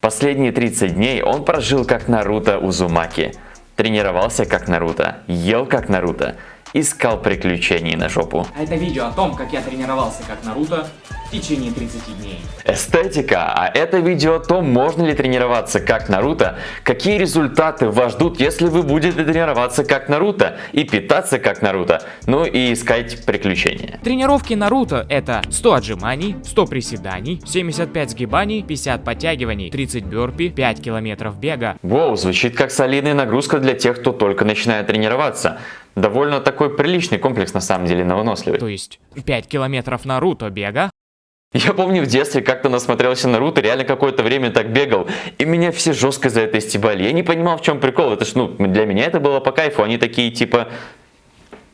Последние 30 дней он прожил как Наруто Узумаки. Тренировался как Наруто, ел как Наруто, искал приключений на жопу. А это видео о том, как я тренировался как Наруто в течение 30 дней. Эстетика. А это видео о том, можно ли тренироваться как Наруто, какие результаты вас ждут, если вы будете тренироваться как Наруто и питаться как Наруто, ну и искать приключения. Тренировки Наруто это 100 отжиманий, 100 приседаний, 75 сгибаний, 50 подтягиваний, 30 бёрпи, 5 километров бега. Воу, звучит как солидная нагрузка для тех, кто только начинает тренироваться. Довольно такой приличный комплекс на самом деле на выносливый. То есть 5 километров Наруто бега, Я помню в детстве как-то насмотрелся Наруто, реально какое-то время так бегал, и меня все жестко за это стебали. Я не понимал, в чем прикол, это ж, ну, для меня это было по кайфу, они такие, типа,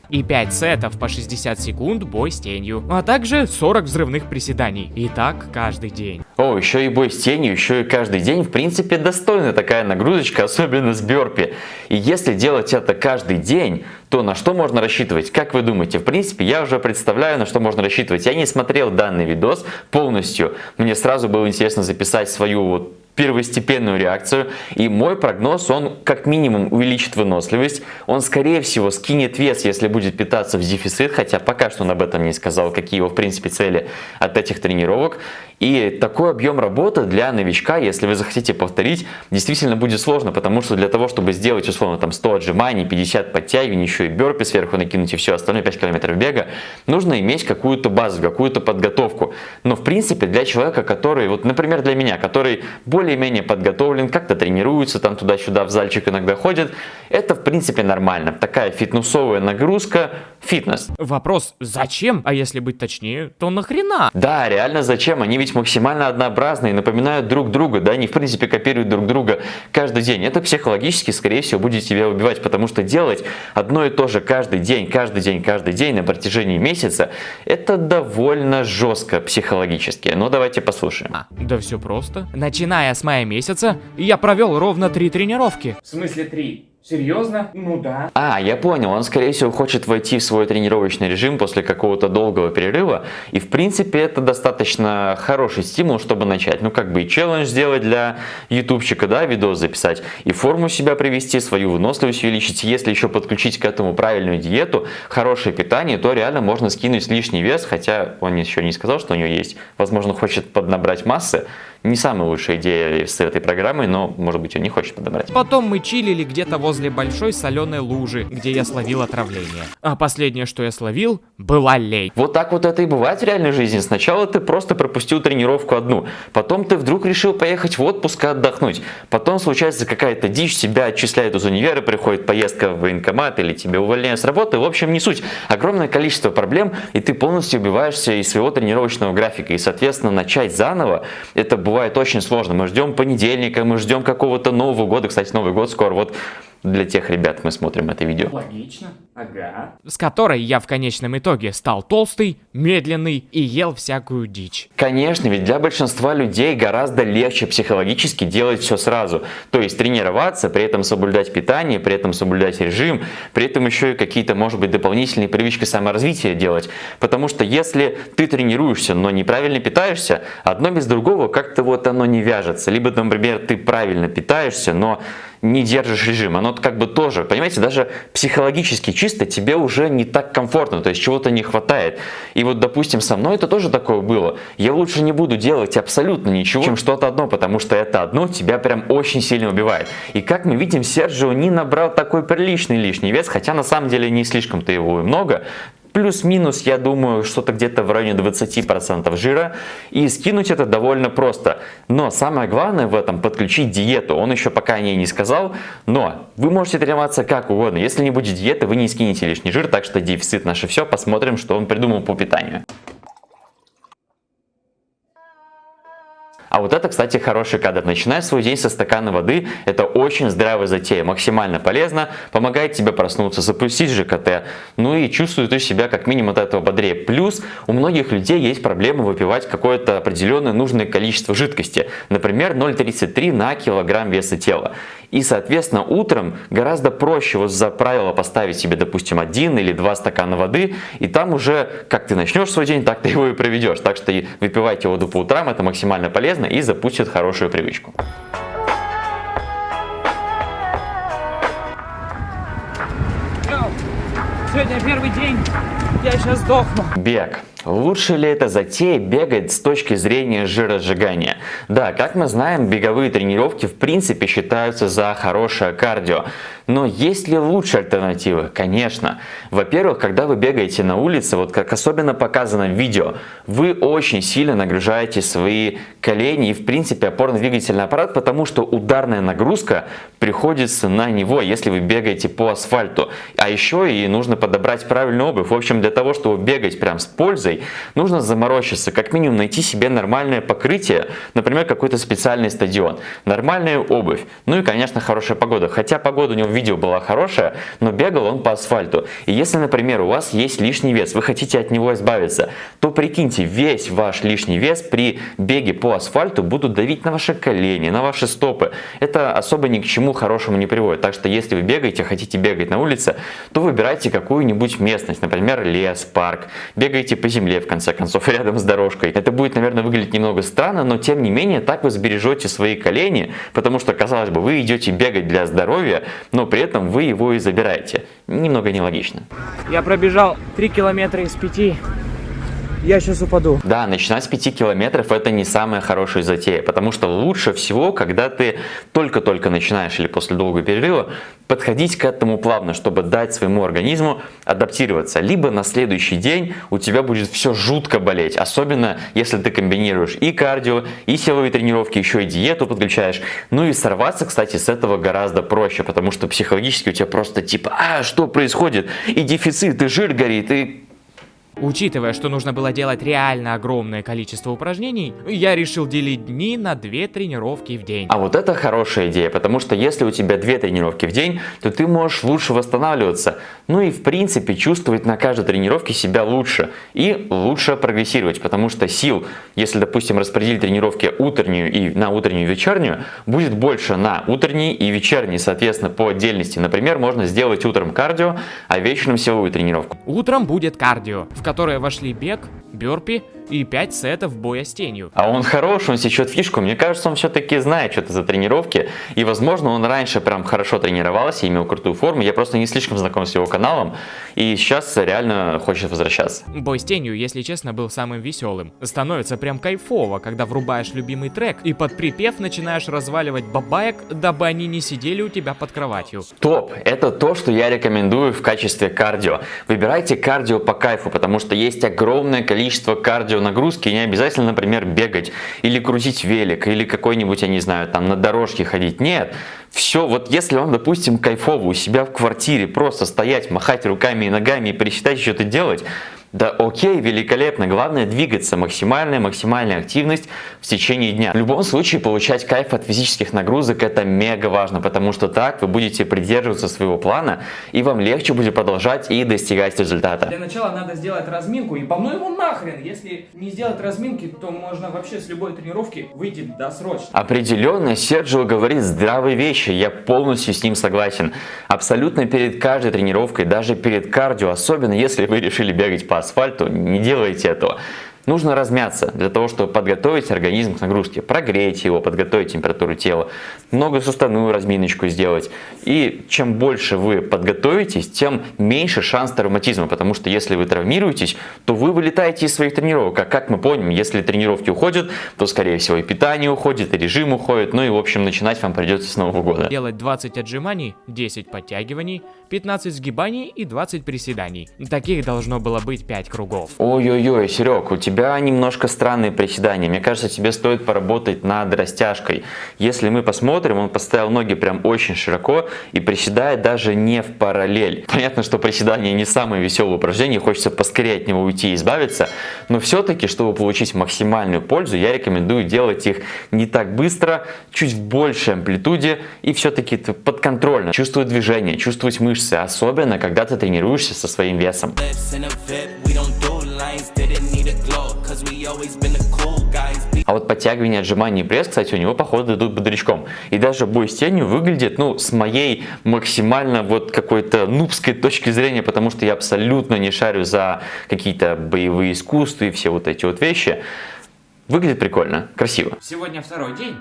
и 5 сетов по 60 секунд бой с тенью, а также 40 взрывных приседаний. И так каждый день. О, еще и бой с тенью, еще и каждый день, в принципе, достойная такая нагрузочка, особенно с бёрпи. И если делать это каждый день, то на что можно рассчитывать? Как вы думаете? В принципе, я уже представляю, на что можно рассчитывать. Я не смотрел данный видос полностью. Мне сразу было интересно записать свою вот первостепенную реакцию. И мой прогноз, он как минимум увеличит выносливость. Он скорее всего скинет вес, если будет питаться в дефицит, хотя пока что он об этом не сказал, какие его в принципе цели от этих тренировок. И такой объем работы для новичка, если вы захотите повторить, действительно будет сложно, потому что для того, чтобы сделать условно там 100 отжиманий, 50 подтягиваний, еще и бёрпи сверху накинуть и все остальное, 5 километров бега, нужно иметь какую-то базу, какую-то подготовку. Но в принципе для человека, который, вот например для меня, который более-менее подготовлен, как-то тренируется, там туда-сюда в зальчик иногда ходит, это в принципе нормально. Такая фитнесовая нагрузка, фитнес. Вопрос, зачем? А если быть точнее, то нахрена? Да, реально зачем? Они ведь максимально однообразные, напоминают друг друга, да, они в принципе копируют друг друга каждый день. Это психологически, скорее всего, будет тебя убивать, потому что делать одно и то же каждый день, каждый день, каждый день на протяжении месяца, это довольно жестко психологически. Ну, давайте послушаем. А, да все просто. Начиная с мая месяца, я провел ровно три тренировки. В смысле три? Серьезно? Ну да. А, я понял, он скорее всего хочет войти в свой тренировочный режим после какого-то долгого перерыва. И в принципе это достаточно хороший стимул, чтобы начать. Ну как бы и челлендж сделать для ютубчика, да, видос записать. И форму себя привести, свою выносливость увеличить. Если еще подключить к этому правильную диету, хорошее питание, то реально можно скинуть лишний вес. Хотя он еще не сказал, что у него есть. Возможно хочет поднабрать массы. Не самая лучшая идея с этой программой, но может быть он не хочет подобрать. Потом мы чилили где-то возле большой соленой лужи, где я словил отравление. А последнее, что я словил, была лень. Вот так вот это и бывает в реальной жизни. Сначала ты просто пропустил тренировку одну, потом ты вдруг решил поехать в отпуск и отдохнуть. Потом случается какая-то дичь, тебя отчисляют из универа, приходит поездка в военкомат или тебя увольняют с работы. В общем, не суть. Огромное количество проблем, и ты полностью убиваешься из своего тренировочного графика. И, соответственно, начать заново, это бывает очень сложно. Мы ждем понедельника, мы ждем какого-то Нового года. Кстати, Новый год скоро. Вот для тех ребят мы смотрим это видео. Логично. Ага. С которой я в конечном итоге стал толстый, медленный и ел всякую дичь. Конечно, ведь для большинства людей гораздо легче психологически делать все сразу. То есть тренироваться, при этом соблюдать питание, при этом соблюдать режим, при этом еще и какие-то, может быть, дополнительные привычки саморазвития делать. Потому что если ты тренируешься, но неправильно питаешься, одно без другого как-то вот оно не вяжется. Либо, например, ты правильно питаешься, но не держишь режим. Оно как бы тоже, понимаете, даже психологически чисто тебе уже не так комфортно, то есть чего-то не хватает. И вот, допустим, со мной это тоже такое было. Я лучше не буду делать абсолютно ничего, чем что-то одно, потому что это одно тебя прям очень сильно убивает. И как мы видим, Серджио не набрал такой приличный лишний вес, хотя на самом деле не слишком-то его и много. Плюс-минус, я думаю, что-то где-то в районе 20% жира. И скинуть это довольно просто. Но самое главное в этом подключить диету. Он еще пока о ней не сказал. Но вы можете тренироваться как угодно. Если не будет диеты, вы не скинете лишний жир. Так что дефицит наше все. Посмотрим, что он придумал по питанию. А вот это, кстати, хороший кадр. Начинай свой день со стакана воды. Это очень здравая затея, максимально полезно, помогает тебе проснуться, запустить ЖКТ. Ну и чувствуешь ты себя как минимум от этого бодрее. Плюс у многих людей есть проблема выпивать какое-то определенное нужное количество жидкости. Например, 0,33 на килограмм веса тела. И, соответственно, утром гораздо проще вот за правило поставить себе, допустим, один или два стакана воды, и там уже, как ты начнешь свой день, так ты его и проведешь. Так что выпивайте воду по утрам, это максимально полезно и запустит хорошую привычку. Сегодня первый день, я сейчас сдохну. Бег. Лучше ли это затея бегать с точки зрения жиросжигания? Да, как мы знаем, беговые тренировки в принципе считаются за хорошее кардио. Но есть ли лучшие альтернативы? Конечно. Во-первых, когда вы бегаете на улице, вот как особенно показано в видео, вы очень сильно нагружаете свои колени и в принципе опорно-двигательный аппарат, потому что ударная нагрузка приходится на него, если вы бегаете по асфальту. А еще и нужно подобрать правильную обувь. В общем, для того, чтобы бегать прям с пользой, одеждой, нужно заморочиться, как минимум найти себе нормальное покрытие, например, какой-то специальный стадион, нормальную обувь, ну и, конечно, хорошая погода. Хотя погода у него в видео была хорошая, но бегал он по асфальту. И если, например, у вас есть лишний вес, вы хотите от него избавиться, то прикиньте, весь ваш лишний вес при беге по асфальту будут давить на ваши колени, на ваши стопы. Это особо ни к чему хорошему не приводит. Так что если вы бегаете, хотите бегать на улице, то выбирайте какую-нибудь местность, например, лес, парк. Бегайте по земле земле, в конце концов, рядом с дорожкой. Это будет, наверное, выглядеть немного странно, но тем не менее так вы сбережете свои колени, потому что, казалось бы, вы идете бегать для здоровья, но при этом вы его и забираете. Немного нелогично. Я пробежал 3 километра из 5 я сейчас упаду. Да, начинать с 5 километров это не самая хорошая затея, потому что лучше всего, когда ты только-только начинаешь или после долгого перерыва, подходить к этому плавно, чтобы дать своему организму адаптироваться. Либо на следующий день у тебя будет все жутко болеть, особенно если ты комбинируешь и кардио, и силовые тренировки, еще и диету подключаешь. Ну и сорваться, кстати, с этого гораздо проще, потому что психологически у тебя просто типа, а что происходит? И дефицит, и жир горит, и Учитывая, что нужно было делать реально огромное количество упражнений, я решил делить дни на две тренировки в день. А вот это хорошая идея, потому что если у тебя две тренировки в день, то ты можешь лучше восстанавливаться, ну и в принципе чувствовать на каждой тренировке себя лучше и лучше прогрессировать, потому что сил, если допустим распределить тренировки утреннюю и на утреннюю и вечернюю, будет больше на утренние и вечерние, соответственно по отдельности. Например, можно сделать утром кардио, а вечером силовую тренировку. Утром будет кардио, в которые вошли бег, бёрпи и 5 сетов боя с тенью. А он хорош, он сечет фишку. Мне кажется, он все-таки знает что-то за тренировки. И, возможно, он раньше прям хорошо тренировался, имел крутую форму. Я просто не слишком знаком с его каналом. И сейчас реально хочет возвращаться. Бой с тенью, если честно, был самым веселым. Становится прям кайфово, когда врубаешь любимый трек и под припев начинаешь разваливать бабаек, дабы они не сидели у тебя под кроватью. Топ! Это то, что я рекомендую в качестве кардио. Выбирайте кардио по кайфу, потому что есть огромное количество кардионагрузки, и не обязательно, например, бегать или крутить велик, или какой-нибудь, я не знаю, там на дорожке ходить. Нет, все, вот если вам, допустим, кайфово у себя в квартире просто стоять, махать руками и ногами и пересчитать, что-то делать, да окей, великолепно. Главное двигаться. Максимальная, максимальная активность в течение дня. В любом случае получать кайф от физических нагрузок это мега важно, потому что так вы будете придерживаться своего плана и вам легче будет продолжать и достигать результата. Для начала надо сделать разминку и помну его нахрен. Если не сделать разминки, то можно вообще с любой тренировки выйти досрочно. Определенно, Серджио говорит здравые вещи, я полностью с ним согласен. Абсолютно перед каждой тренировкой, даже перед кардио, особенно если вы решили бегать по асфальту, не делайте этого. Нужно размяться для того, чтобы подготовить организм к нагрузке, прогреть его, подготовить температуру тела, многосуставную разминочку сделать. И чем больше вы подготовитесь, тем меньше шанс травматизма, потому что если вы травмируетесь, то вы вылетаете из своих тренировок. А как мы помним, если тренировки уходят, то скорее всего и питание уходит, и режим уходит, ну и в общем начинать вам придется с Нового года. Делать 20 отжиманий, 10 подтягиваний, 15 сгибаний и 20 приседаний. Таких должно было быть 5 кругов. Ой-ой-ой, Серег, у тебя тебя немножко странные приседания. Мне кажется, тебе стоит поработать над растяжкой. Если мы посмотрим, он поставил ноги прям очень широко и приседает даже не в параллель. Понятно, что приседание не самое веселое упражнение, хочется поскорее от него уйти и избавиться, но все-таки, чтобы получить максимальную пользу, я рекомендую делать их не так быстро, чуть в большей амплитуде и все-таки подконтрольно. Чувствовать движение, чувствовать мышцы, особенно когда ты тренируешься со своим весом. А вот подтягивание, отжимания и пресс, кстати, у него, походу, идут бодрячком. И даже бой с тенью выглядит, ну, с моей максимально вот какой-то нубской точки зрения, потому что я абсолютно не шарю за какие-то боевые искусства и все вот эти вот вещи. Выглядит прикольно, красиво. Сегодня второй день.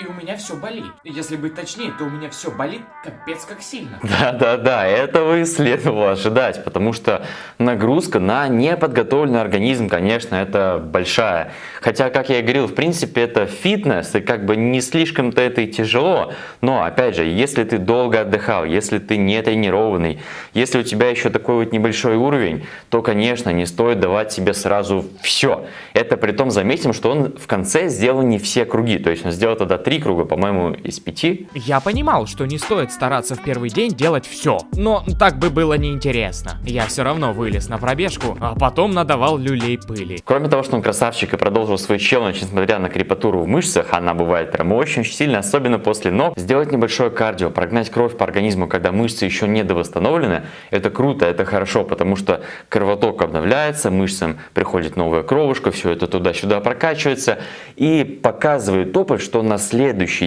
И у меня все болит. Если быть точнее, то у меня все болит капец как сильно. Да-да-да, этого и следовало ожидать, потому что нагрузка на неподготовленный организм, конечно, это большая. Хотя, как я и говорил, в принципе, это фитнес, и как бы не слишком-то это и тяжело. Но, опять же, если ты долго отдыхал, если ты не тренированный, если у тебя еще такой вот небольшой уровень, то, конечно, не стоит давать себе сразу все. Это при том заметим, что он в конце сделал не все круги, то есть он сделал тогда три круга, по-моему, из пяти. Я понимал, что не стоит стараться в первый день делать все, но так бы было неинтересно. Я все равно вылез на пробежку, а потом надавал люлей пыли. Кроме того, что он красавчик и продолжил свой челлендж, несмотря на крепатуру в мышцах, она бывает прям очень-очень сильно, особенно после ног, сделать небольшое кардио, прогнать кровь по организму, когда мышцы еще не довосстановлены, это круто, это хорошо, потому что кровоток обновляется, мышцам приходит новая кровушка, все это туда-сюда прокачивается и показывает опыт, что на следующий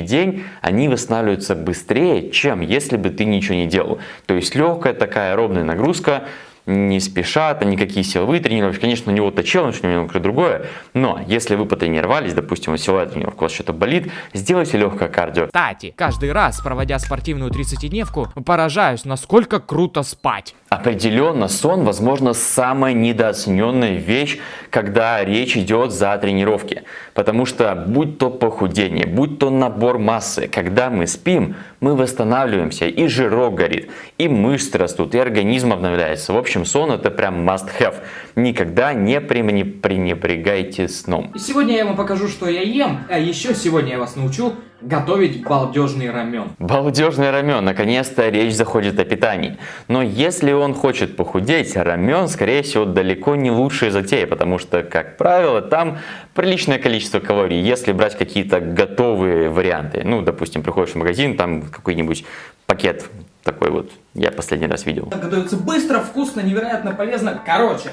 день они восстанавливаются быстрее, чем если бы ты ничего не делал. То есть легкая такая ровная нагрузка, не спешат, никакие силовые тренировки. Конечно, у него-то челлендж, у него другое, но если вы потренировались, допустим, силовая тренировка, у вас что-то болит, сделайте легкое кардио. Кстати, каждый раз, проводя спортивную 30-дневку, поражаюсь, насколько круто спать. Определенно, сон, возможно, самая недооцененная вещь, когда речь идет за тренировки. Потому что, будь то похудение, будь то набор массы, когда мы спим, мы восстанавливаемся, и жирок горит, и мышцы растут, и организм обновляется. В общем, сон это прям must have. Никогда не пренебрегайте сном. И сегодня я вам покажу, что я ем, а еще сегодня я вас научу готовить балдежный рамен. Балдежный рамен. Наконец-то речь заходит о питании. Но если он хочет похудеть, рамен, скорее всего, далеко не лучшая затея, потому что, как правило, там приличное количество калорий. Если брать какие-то готовые варианты, ну, допустим, приходишь в магазин, там какой-нибудь пакет такой вот, я последний раз видел. Готовится быстро, вкусно, невероятно полезно. Короче,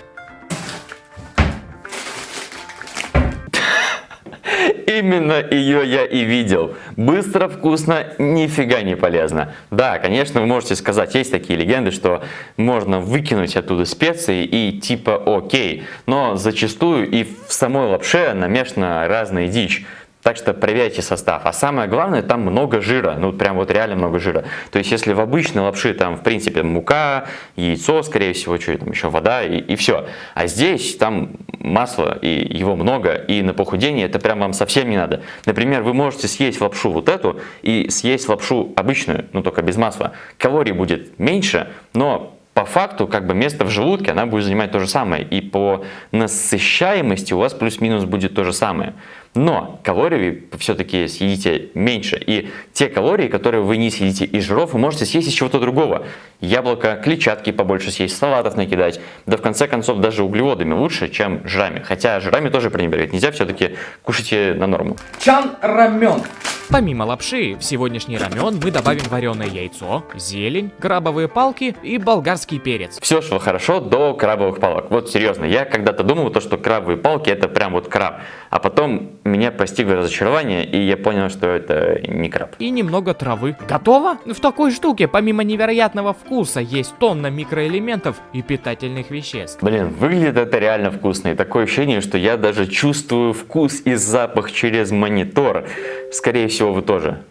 Именно ее я и видел. Быстро, вкусно, нифига не полезно. Да, конечно, вы можете сказать, есть такие легенды, что можно выкинуть оттуда специи и типа окей. Но зачастую и в самой лапше намешана разная дичь. Так что проверяйте состав. А самое главное, там много жира. Ну, прям вот реально много жира. То есть, если в обычной лапши там, в принципе, мука, яйцо, скорее всего, что там еще, вода и, и все. А здесь там масло, и его много, и на похудение это прям вам совсем не надо. Например, вы можете съесть лапшу вот эту и съесть лапшу обычную, ну, только без масла. Калорий будет меньше, но по факту как бы место в желудке она будет занимать то же самое. И по насыщаемости у вас плюс-минус будет то же самое. Но калорий все-таки съедите меньше. И те калории, которые вы не съедите из жиров, вы можете съесть из чего-то другого. Яблоко, клетчатки побольше съесть, салатов накидать. Да в конце концов даже углеводами лучше, чем жирами. Хотя жирами тоже пренебрегать нельзя, все-таки кушайте на норму. чан рамен. Помимо лапши, в сегодняшний рамен мы добавим вареное яйцо, зелень, крабовые палки и болгарский перец. Все шло хорошо до крабовых палок. Вот серьезно, я когда-то думал, то, что крабовые палки это прям вот краб. А потом меня постигло разочарование, и я понял, что это не краб. И немного травы. Готово? В такой штуке, помимо невероятного вкуса, есть тонна микроэлементов и питательных веществ. Блин, выглядит это реально вкусно. И такое ощущение, что я даже чувствую вкус и запах через монитор. Скорее всего, вы тоже.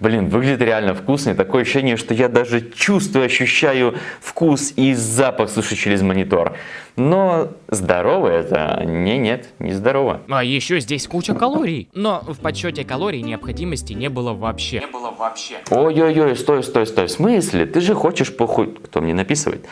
Блин, выглядит реально вкусно. И такое ощущение, что я даже чувствую, ощущаю вкус и запах, слушай, через монитор. Но здорово это? Не, нет, не здорово. А еще здесь куча калорий. Но в подсчете калорий необходимости не было вообще. Не было вообще. Ой-ой-ой, стой, стой, стой. В смысле? Ты же хочешь похудеть? Кто мне написывает?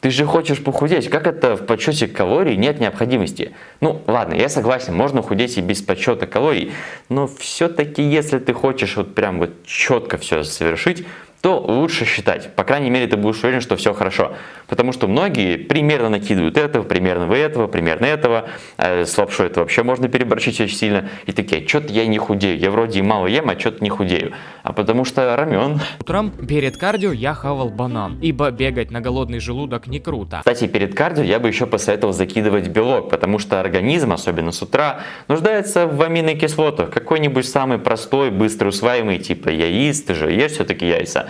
Ты же хочешь похудеть, как это в подсчете калорий нет необходимости? Ну ладно, я согласен, можно худеть и без подсчета калорий, но все-таки если ты хочешь вот прям вот четко все совершить, то лучше считать. По крайней мере, ты будешь уверен, что все хорошо. Потому что многие примерно накидывают этого, примерно вы этого, примерно этого. Э, с лапшой это вообще можно переборщить очень сильно. И такие, что-то я не худею. Я вроде и мало ем, а что-то не худею. А потому что рамен. Утром перед кардио я хавал банан, ибо бегать на голодный желудок не круто. Кстати, перед кардио я бы еще посоветовал закидывать белок, потому что организм, особенно с утра, нуждается в аминокислотах. Какой-нибудь самый простой, быстро усваиваемый, типа яиц, ты же ешь все-таки яйца.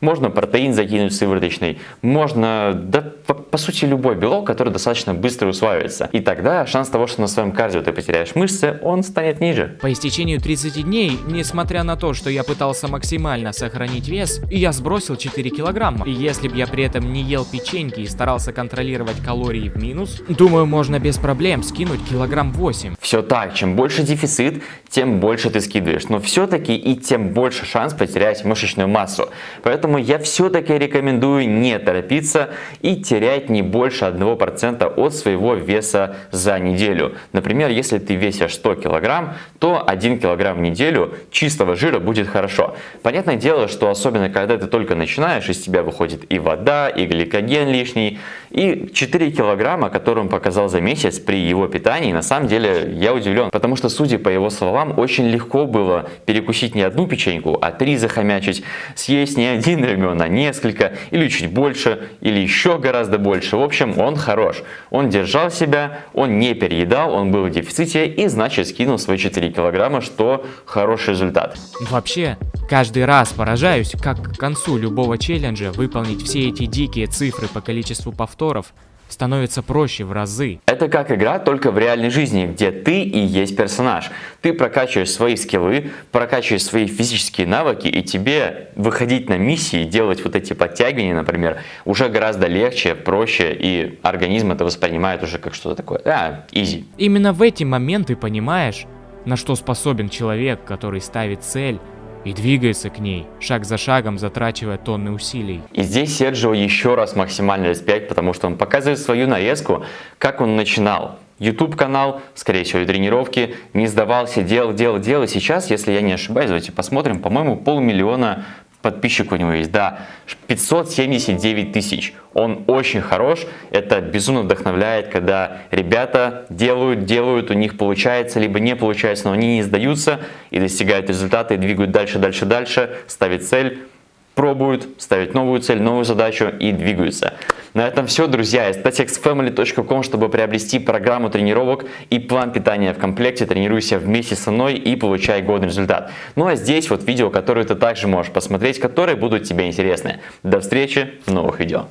Можно протеин закинуть сывороточный, можно, да, по, по сути, любой белок, который достаточно быстро усваивается. И тогда шанс того, что на своем кардио ты потеряешь мышцы, он станет ниже. По истечению 30 дней, несмотря на то, что я пытался максимально сохранить вес, я сбросил 4 килограмма. И если бы я при этом не ел печеньки и старался контролировать калории в минус, думаю, можно без проблем скинуть килограмм 8. Все так, чем больше дефицит, тем больше ты скидываешь. Но все-таки и тем больше шанс потерять мышечную массу. Поэтому Поэтому я все-таки рекомендую не торопиться и терять не больше 1% от своего веса за неделю. Например, если ты весишь 100 кг, то 1 кг в неделю чистого жира будет хорошо. Понятное дело, что особенно когда ты только начинаешь, из тебя выходит и вода, и гликоген лишний, и 4 килограмма, которые он показал за месяц при его питании, на самом деле я удивлен, потому что, судя по его словам, очень легко было перекусить не одну печеньку, а три захомячить, съесть не один рамен, а несколько, или чуть больше, или еще гораздо больше. В общем, он хорош. Он держал себя, он не переедал, он был в дефиците и значит скинул свои 4 килограмма, что хороший результат. Вообще, каждый раз поражаюсь, как к концу любого челленджа выполнить все эти дикие цифры по количеству повторов становится проще в разы. Это как игра только в реальной жизни, где ты и есть персонаж. Ты прокачиваешь свои скиллы, прокачиваешь свои физические навыки, и тебе выходить на миссии, делать вот эти подтягивания, например, уже гораздо легче, проще, и организм это воспринимает уже как что-то такое, а, изи. Именно в эти моменты понимаешь, на что способен человек, который ставит цель, и двигается к ней, шаг за шагом затрачивая тонны усилий. И здесь Серджио еще раз максимальный респект, потому что он показывает свою нарезку, как он начинал. YouTube канал, скорее всего, и тренировки, не сдавался, делал, делал, делал. И сейчас, если я не ошибаюсь, давайте посмотрим, по-моему, полмиллиона подписчиков у него есть, да, 579 тысяч. Он очень хорош, это безумно вдохновляет, когда ребята делают, делают, у них получается, либо не получается, но они не сдаются и достигают результата, и двигают дальше, дальше, дальше, ставят цель, пробуют, ставят новую цель, новую задачу и двигаются. На этом все, друзья. statexfamily.com, чтобы приобрести программу тренировок и план питания в комплекте. Тренируйся вместе со мной и получай годный результат. Ну а здесь вот видео, которые ты также можешь посмотреть, которые будут тебе интересны. До встречи в новых видео.